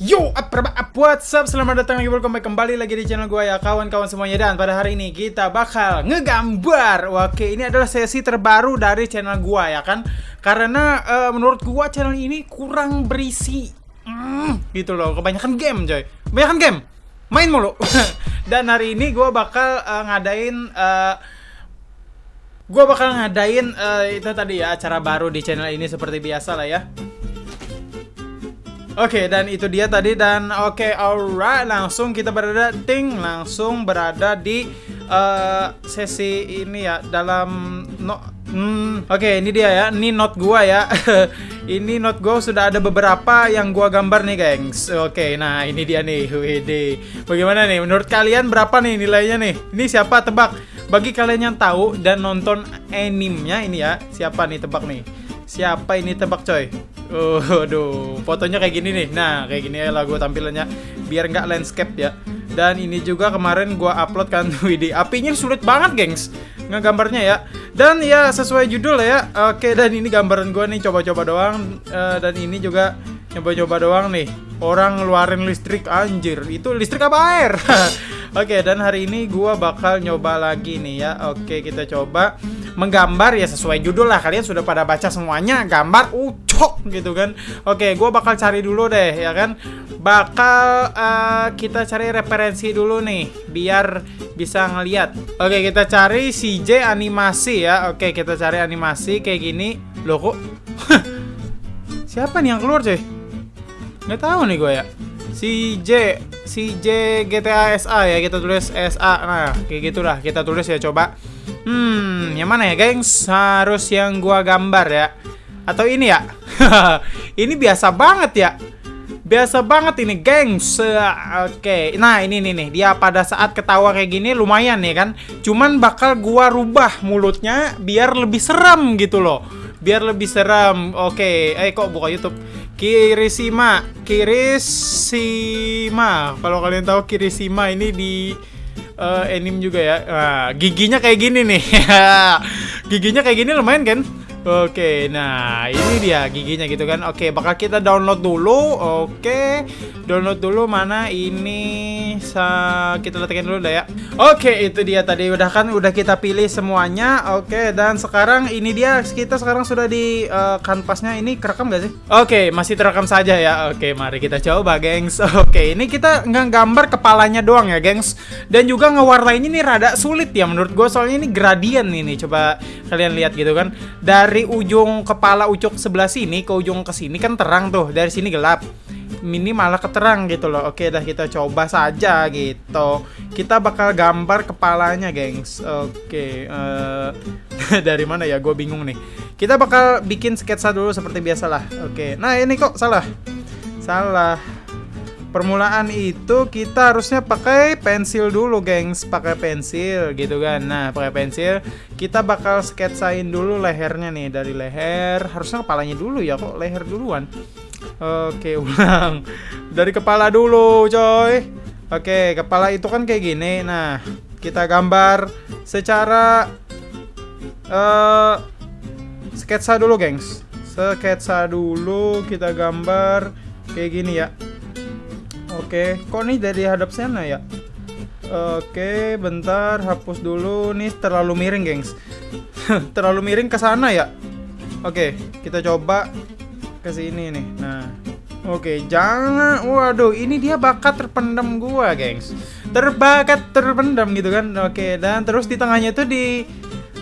Yo, apa what's up? Selamat datang lagi, welcome back kembali lagi di channel gue ya kawan-kawan semuanya. Dan pada hari ini kita bakal ngegambar. Oke, ini adalah sesi terbaru dari channel gue ya kan? Karena uh, menurut gue channel ini kurang berisi mm, Gitu loh, kebanyakan game coy. Kebanyakan game, main mulu. Dan hari ini gue bakal uh, ngadain uh, Gue bakal ngadain uh, itu tadi ya acara baru di channel ini seperti biasa lah ya Oke, okay, dan itu dia tadi dan oke, okay, alright, langsung kita berada ting langsung berada di uh, sesi ini ya dalam no hmm, oke, okay, ini dia ya. Ini note gua ya. ini note gua sudah ada beberapa yang gua gambar nih, gengs. Oke, okay, nah ini dia nih. WD. Bagaimana nih? Menurut kalian berapa nih nilainya nih? Ini siapa tebak? Bagi kalian yang tahu dan nonton animenya ini ya, siapa nih tebak nih? Siapa ini tebak coy? Oh, aduh, fotonya kayak gini nih. Nah, kayak gini lah gue tampilannya biar nggak landscape ya. Dan ini juga kemarin gue upload kan WD. Apinya sulit banget, gengs. Ngegambarnya ya. Dan ya sesuai judul ya. Oke, dan ini gambaran gue nih coba-coba doang. Uh, dan ini juga coba-coba doang nih. Orang ngeluarin listrik anjir. Itu listrik apa air? Oke, dan hari ini gue bakal nyoba lagi nih ya. Oke, kita coba menggambar ya sesuai judul lah kalian sudah pada baca semuanya gambar ucok gitu kan. Oke gue bakal cari dulu deh ya kan. Bakal uh, kita cari referensi dulu nih biar bisa ngeliat. Oke kita cari CJ animasi ya. Oke kita cari animasi kayak gini. Loh kok? Siapa nih yang keluar cuy? Nggak tahu nih gue ya. CJ CJ GTA SA ya kita tulis SA nah kayak gitulah kita tulis ya coba. Hmm, yang mana ya, gengs? Harus yang gua gambar ya. Atau ini ya? ini biasa banget ya. Biasa banget ini, gengs. Oke. Okay. Nah, ini nih nih. Dia pada saat ketawa kayak gini lumayan nih kan. Cuman bakal gua rubah mulutnya biar lebih seram gitu loh. Biar lebih seram. Oke. Okay. Eh kok buka YouTube? Kirisima, Kirisima. Kalau kalian tahu Kirisima ini di uh, anime juga ya. Nah, giginya kayak gini nih. giginya kayak gini lumayan kan? Oke, nah ini dia giginya gitu kan. Oke, bakal kita download dulu. Oke, download dulu mana ini sa kita letakkan dulu dah ya. Oke, itu dia tadi udah kan udah kita pilih semuanya. Oke, dan sekarang ini dia kita sekarang sudah di uh, kanvasnya ini kerekam gak sih? Oke, masih terekam saja ya. Oke, mari kita coba, gengs. Oke, ini kita nggak gambar kepalanya doang ya, gengs. Dan juga ngewarnainnya ini rada sulit ya menurut gue soalnya ini gradien ini. Coba kalian lihat gitu kan. Dari dari ujung kepala ucuk sebelah sini ke ujung ke sini kan terang tuh. Dari sini gelap. Ini malah keterang gitu loh. Oke, dah kita coba saja gitu. Kita bakal gambar kepalanya, gengs. Oke, uh, dari mana ya? Gue bingung nih. Kita bakal bikin sketsa dulu seperti biasalah. Oke. Nah, ini kok salah. Salah permulaan itu kita harusnya pakai pensil dulu gengs. Pakai pensil gitu kan. Nah pakai pensil kita bakal sketsain dulu lehernya nih. Dari leher harusnya kepalanya dulu ya kok leher duluan? Oke ulang. Dari kepala dulu coy. Oke kepala itu kan kayak gini. Nah kita gambar secara uh, sketsa dulu gengs. Sketsa dulu kita gambar kayak gini ya Oke, kok nih dari hadap sana ya? Oke, bentar, hapus dulu. Nih terlalu miring, gengs. terlalu miring ke sana ya. Oke, kita coba ke sini nih. Nah, oke, jangan. Waduh, ini dia bakat terpendam gua, gengs. Terbakat terpendam gitu kan. Oke, dan terus di tengahnya itu di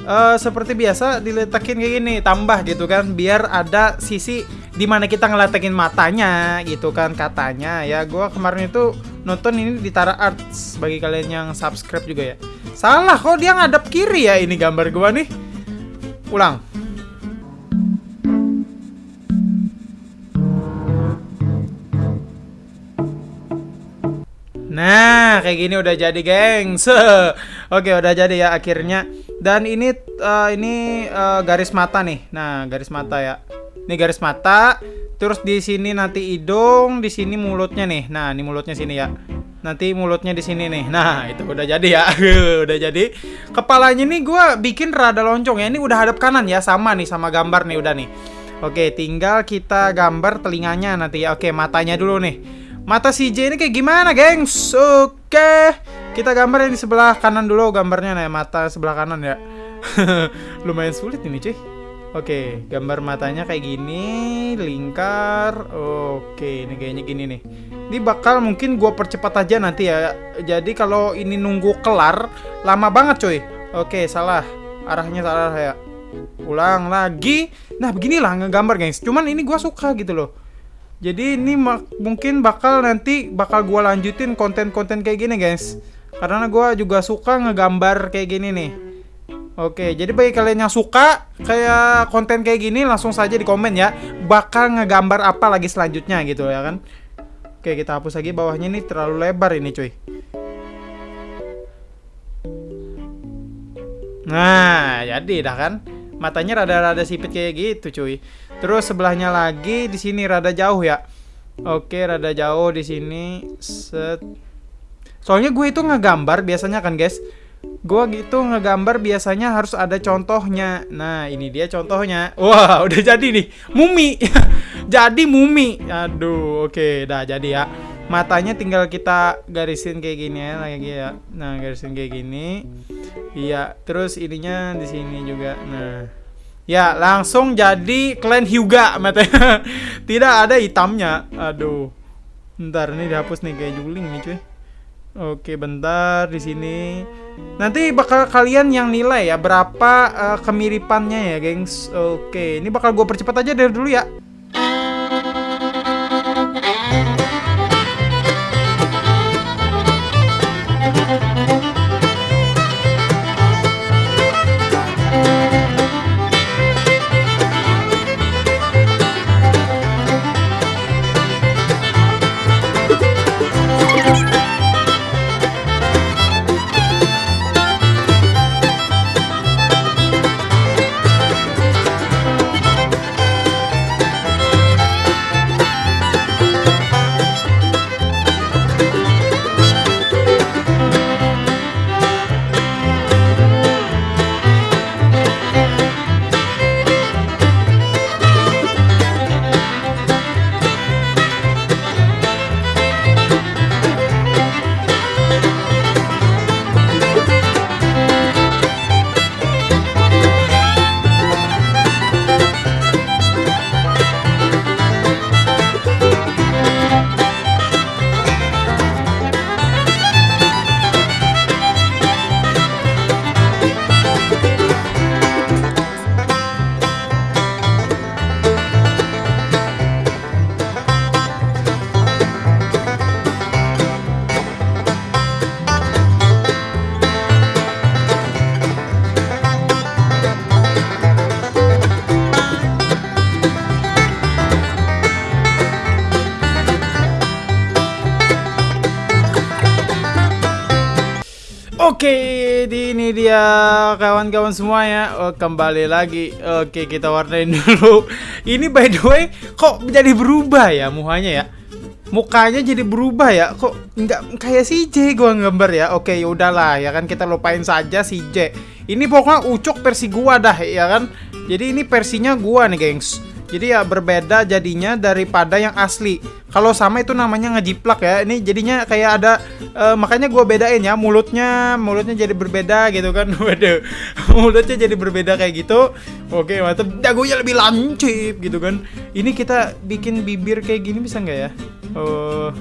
uh, seperti biasa diletakin kayak gini, tambah gitu kan, biar ada sisi di mana kita ngeletekin matanya gitu kan katanya ya gue kemarin itu nonton ini di Tara Arts bagi kalian yang subscribe juga ya salah kok dia ngadap kiri ya ini gambar gue nih ulang Nah, kayak gini udah jadi, gengs. Oke, udah jadi ya akhirnya. Dan ini uh, ini uh, garis mata nih. Nah, garis mata ya. Ini garis mata. Terus di sini nanti hidung, di sini mulutnya nih. Nah, ini mulutnya sini ya. Nanti mulutnya di sini nih. Nah, itu udah jadi ya. udah jadi. Kepalanya nih gue bikin rada loncong ya. Ini udah hadap kanan ya, sama nih sama gambar nih udah nih. Oke, tinggal kita gambar telinganya nanti ya. Oke, matanya dulu nih. Mata si J ini kayak gimana, gengs? Oke. Kita gambar yang di sebelah kanan dulu gambarnya nih, mata sebelah kanan ya. Lumayan sulit ini, cuy. Oke, gambar matanya kayak gini, lingkar. Oke, ini kayaknya gini nih. Ini bakal mungkin gua percepat aja nanti ya. Jadi kalau ini nunggu kelar, lama banget cuy. Oke, salah. Arahnya salah ya. Ulang lagi. Nah, beginilah ngegambar, guys. Cuman ini gua suka gitu loh. Jadi ini mungkin bakal nanti bakal gua lanjutin konten-konten kayak gini, guys. Karena gua juga suka ngegambar kayak gini nih. Oke, jadi bagi kalian yang suka kayak konten kayak gini langsung saja di komen ya. Bakal ngegambar apa lagi selanjutnya gitu ya kan. Oke, kita hapus lagi bawahnya ini terlalu lebar ini cuy. Nah, jadi dah kan. Matanya rada-rada sipit kayak gitu cuy. Terus sebelahnya lagi di sini rada jauh ya. Oke, rada jauh di sini. Set. Soalnya gue itu ngegambar biasanya kan guys Gua gitu ngegambar biasanya harus ada contohnya. Nah, ini dia contohnya. Wah, udah jadi nih. Mumi. jadi mumi. Aduh, oke, okay, dah jadi ya. Matanya tinggal kita garisin kayak gini ya, lagi ya. Nah, garisin kayak gini. Iya, terus ininya di sini juga. Nah, Ya, langsung jadi clan Hyuga matanya. Tidak ada hitamnya. Aduh. Ntar ini dihapus nih kayak juling nih, cuy. Oke, bentar di sini. Nanti bakal kalian yang nilai ya berapa uh, kemiripannya ya, gengs. Oke, ini bakal gue percepat aja dari dulu ya. Kawan-kawan semua ya. Oh, kembali lagi. Oke, kita warnain dulu. Ini by the way, kok jadi berubah ya muhanya ya? Mukanya jadi berubah ya? Kok nggak kayak si J gua gambar ya? Oke, ya udahlah ya kan kita lupain saja si J. Ini pokoknya ucok versi gua dah ya kan. Jadi ini versinya gua nih, gengs. Jadi ya berbeda jadinya daripada yang asli. Kalau sama itu namanya ngejiplak ya. Ini jadinya kayak ada uh, makanya gue bedain ya mulutnya, mulutnya jadi berbeda gitu kan. Waduh. mulutnya jadi berbeda kayak gitu. Oke, mantap. Dagunya lebih lancip gitu kan. Ini kita bikin bibir kayak gini bisa nggak ya? Oh.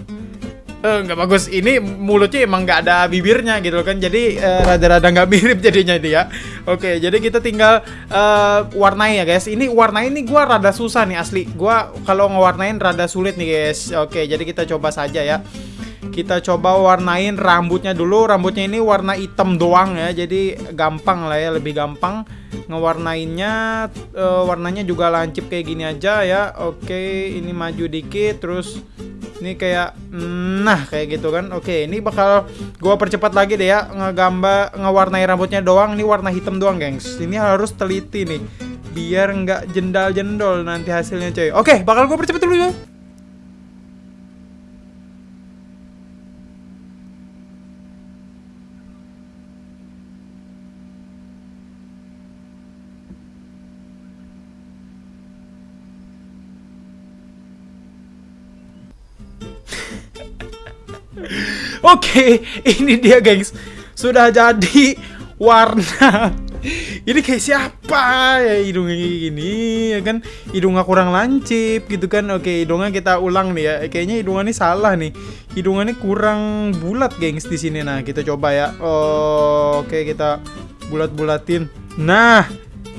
Nggak bagus. Ini mulutnya emang nggak ada bibirnya gitu kan. Jadi rada rada-rada nggak mirip jadinya dia oke jadi kita tinggal uh, warnai ya guys. Ini warnai ini gua rada susah nih asli. Gua kalau ngewarnain rada sulit nih guys. Oke jadi kita coba saja ya. Kita coba warnain rambutnya dulu. Rambutnya ini warna hitam doang ya. Jadi gampang lah ya lebih gampang ngewarnainnya. Uh, warnanya juga lancip kayak gini aja ya. Oke ini maju dikit terus ini kayak nah kayak gitu kan. Oke ini bakal gua percepat lagi deh ya ngegambar ngewarnai rambutnya doang. Ini warna hitam doang gengs. Ini harus teliti nih biar nggak jendal-jendol nanti hasilnya coy. Oke bakal gua percepat dulu ya Oke, ini dia gengs. Sudah jadi warna. Ini kayak siapa ya hidungnya kayak gini ya kan? Hidungnya kurang lancip gitu kan? Oke hidungnya kita ulang nih ya. Kayaknya hidungnya ini salah nih. Hidungnya ini kurang bulat gengs di sini. Nah kita coba ya. Oke kita bulat bulatin nah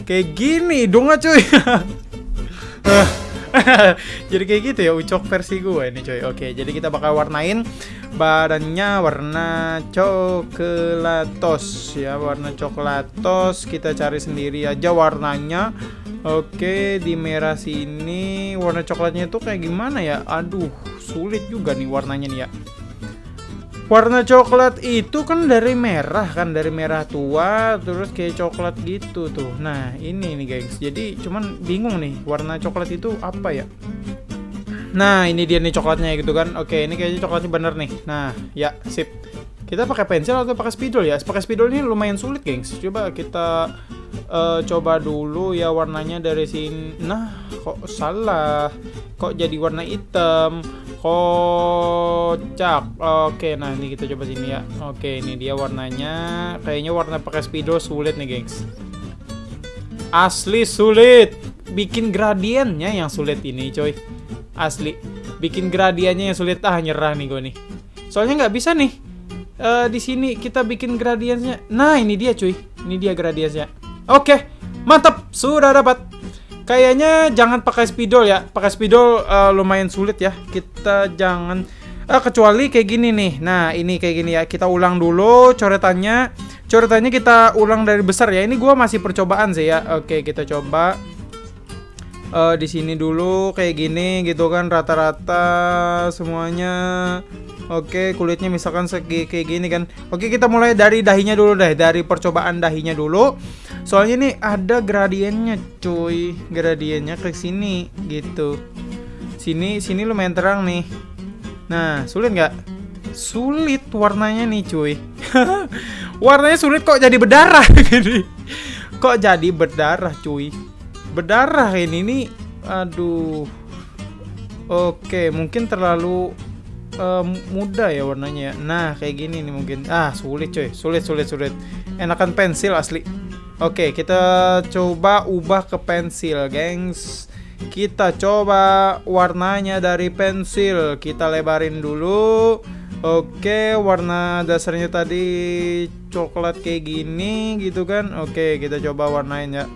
kayak gini hidungnya cuy. Jadi kayak gitu ya ucok versi gue ini coy oke jadi kita bakal warnain badannya warna coklatos ya warna coklatos kita cari sendiri aja warnanya. Oke di merah sini warna coklatnya itu kayak gimana ya? Aduh sulit juga nih warnanya nih ya. Warna coklat itu kan dari merah kan dari merah tua terus kayak coklat gitu tuh. Nah ini nih guys jadi cuman bingung nih warna coklat itu apa ya nah ini dia nih coklatnya gitu kan. Oke ini kayaknya coklatnya bener nih. Nah ya sip. Kita pakai pensil atau pakai spidol ya? Pakai spidol ini lumayan sulit gengs. Coba kita uh, coba dulu ya warnanya dari sini. Nah kok salah. Kok jadi warna hitam? Kocak. Oke nah ini kita coba sini ya. Oke ini dia warnanya. Kayaknya warna pakai speedo sulit nih gengs. Asli sulit. Bikin gradiennya yang sulit ini coy asli bikin gradiennya yang sulit ah nyerah nih gue nih soalnya nggak bisa nih uh, di sini kita bikin gradiennya nah ini dia cuy ini dia gradiennya oke mantap sudah dapat Kayaknya jangan pakai spidol ya. Pakai spidol uh, lumayan sulit ya. Kita jangan uh, kecuali kayak gini nih. Nah, ini kayak gini ya. Kita ulang dulu coretannya. Coretannya kita ulang dari besar ya. Ini gua masih percobaan sih ya. Oke, kita coba uh, di sini dulu kayak gini gitu kan rata-rata semuanya Oke, kulitnya misalkan segi kayak gini kan. Oke, kita mulai dari dahinya dulu deh, dari percobaan dahinya dulu. Soalnya ini ada gradiennya, cuy. Gradiennya ke sini gitu. Sini sini lumayan terang nih. Nah, sulit nggak? Sulit warnanya nih, cuy. warnanya sulit kok jadi berdarah gini. kok jadi berdarah, cuy. Berdarah ini nih. Aduh. Oke, mungkin terlalu uh, muda ya warnanya ya. Nah, kayak gini nih mungkin. Ah, sulit coy. Sulit, sulit, sulit. Enakan pensil asli. Oke, kita coba ubah ke pensil, gengs. Kita coba warnanya dari pensil. Kita lebarin dulu. Oke, warna dasarnya tadi coklat kayak gini gitu kan. Oke, kita coba warnain ya.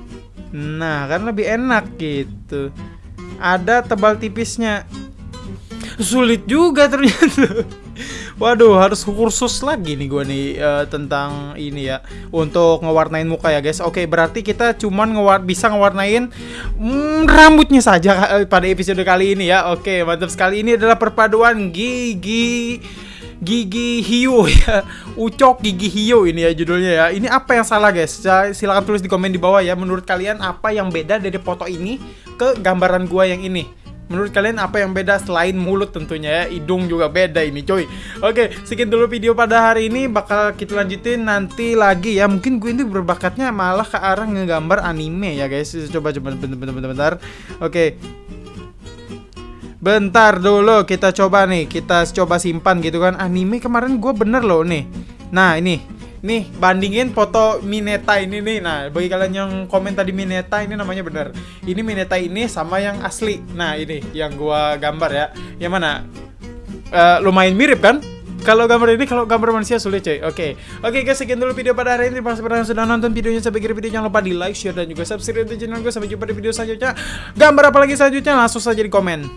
Nah, kan lebih enak gitu. Ada tebal tipisnya sulit juga ternyata Waduh, harus kursus lagi nih gue nih uh, tentang ini ya untuk ngewarnain muka ya guys. Oke, berarti kita cuman ngewar bisa ngewarnain mm, rambutnya saja pada episode kali ini ya. Oke, mantap sekali. Ini adalah perpaduan gigi gigi hiu ya. Ucok gigi hiu ini ya judulnya ya. Ini apa yang salah guys? Silahkan tulis di komen di bawah ya. Menurut kalian apa yang beda dari foto ini ke gambaran gua yang ini? Menurut kalian apa yang beda selain mulut tentunya ya? Hidung juga beda ini coy. Oke sekian dulu video pada hari ini. Bakal kita lanjutin nanti lagi ya. Mungkin gue ini berbakatnya malah ke arah ngegambar anime ya guys. Coba coba bentar bentar. Oke Bentar dulu kita coba nih Kita coba simpan gitu kan Anime kemarin gue bener loh nih Nah ini Nih, bandingin foto Mineta ini nih. Nah, bagi kalian yang komen tadi Mineta ini namanya bener. Ini Mineta ini sama yang asli. Nah, ini yang gua gambar ya. Yang mana? Uh, lumayan mirip kan? Kalau gambar ini, kalau gambar manusia sulit coy. Oke, okay. oke okay, guys, sekian dulu video pada hari ini. Terima kasih sudah nonton videonya sampai akhir video. Jangan lupa di like, share dan juga subscribe channel gue. Sampai jumpa di video selanjutnya. Gambar apa lagi selanjutnya? Langsung saja di komen.